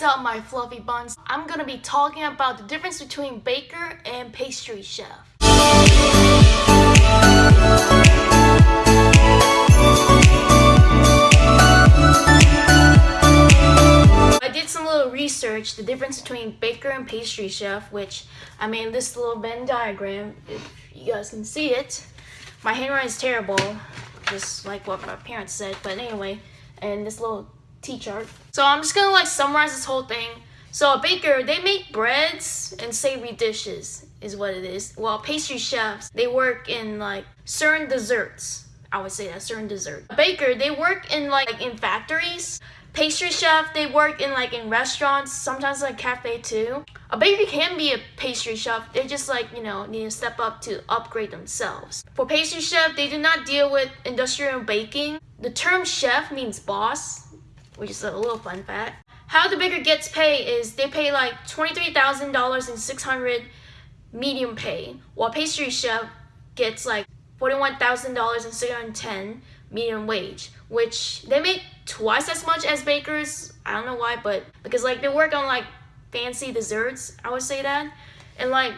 up my fluffy buns? I'm gonna be talking about the difference between baker and pastry chef. I did some little research, the difference between baker and pastry chef, which I made this little Venn diagram, if you guys can see it. My handwriting is terrible, just like what my parents said, but anyway, and this little T-chart. So I'm just gonna like summarize this whole thing. So a baker, they make breads and savory dishes is what it is. While pastry chefs, they work in like certain desserts. I would say that certain dessert. A baker, they work in like in factories. Pastry chef, they work in like in restaurants, sometimes like cafe too. A baker can be a pastry chef. They just like, you know, need to step up to upgrade themselves. For pastry chef, they do not deal with industrial baking. The term chef means boss, which is a little fun fact. How the baker gets pay is they pay like $23,000 and 600 medium pay, while pastry chef gets like $41,000 and 610 medium wage, which they make twice as much as bakers. I don't know why, but because like they work on like fancy desserts, I would say that. And like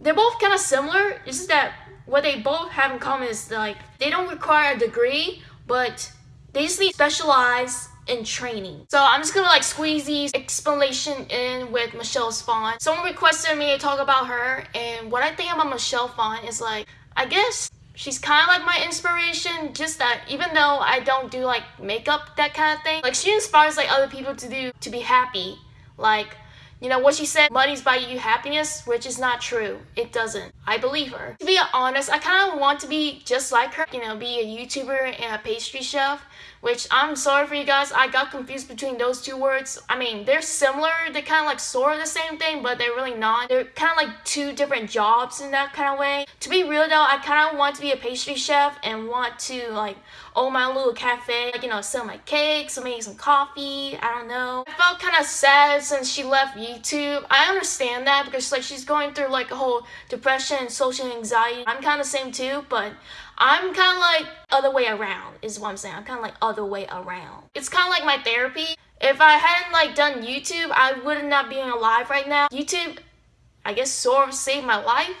they're both kind of similar. It's just that what they both have in common is like they don't require a degree, but they just need specialized in training. So I'm just gonna like squeeze these explanation in with Michelle Phan. Someone requested me to talk about her and what I think about Michelle Phan is like, I guess she's kind of like my inspiration just that even though I don't do like makeup that kind of thing like she inspires like other people to do to be happy like you know what she said money's buy you happiness which is not true it doesn't I believe her to be honest I kind of want to be just like her you know be a YouTuber and a pastry chef which I'm sorry for you guys. I got confused between those two words. I mean, they're similar. They're kind of like sort of the same thing, but they're really not. They're kind of like two different jobs in that kind of way. To be real though, I kind of want to be a pastry chef and want to like own my little cafe, like, you know, sell my cakes, or make some coffee, I don't know. I felt kind of sad since she left YouTube. I understand that because like she's going through like a whole depression and social anxiety. I'm kind of same too, but I'm kind of like other way around is what I'm saying. I'm kind of like other way around. It's kind of like my therapy. If I hadn't like done YouTube, I would not be alive right now. YouTube, I guess sort of saved my life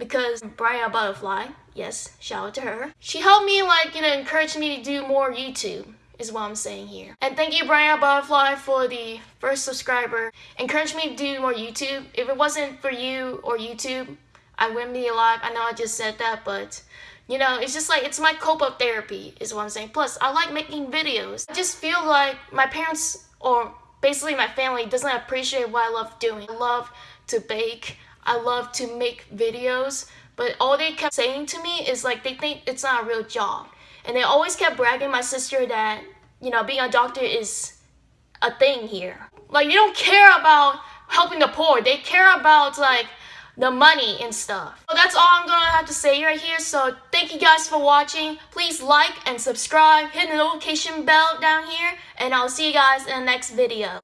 because Brian Butterfly, yes, shout out to her. She helped me like, you know, encourage me to do more YouTube is what I'm saying here. And thank you Brian Butterfly for the first subscriber. Encourage me to do more YouTube. If it wasn't for you or YouTube, I wouldn't be alive. I know I just said that, but you know, it's just like, it's my cope-up therapy is what I'm saying. Plus, I like making videos. I just feel like my parents, or basically my family, doesn't appreciate what I love doing. I love to bake. I love to make videos. But all they kept saying to me is like, they think it's not a real job. And they always kept bragging my sister that, you know, being a doctor is a thing here. Like, they don't care about helping the poor. They care about, like, the money and stuff. So that's all I'm gonna have to say right here. So thank you guys for watching. Please like and subscribe. Hit the notification bell down here. And I'll see you guys in the next video.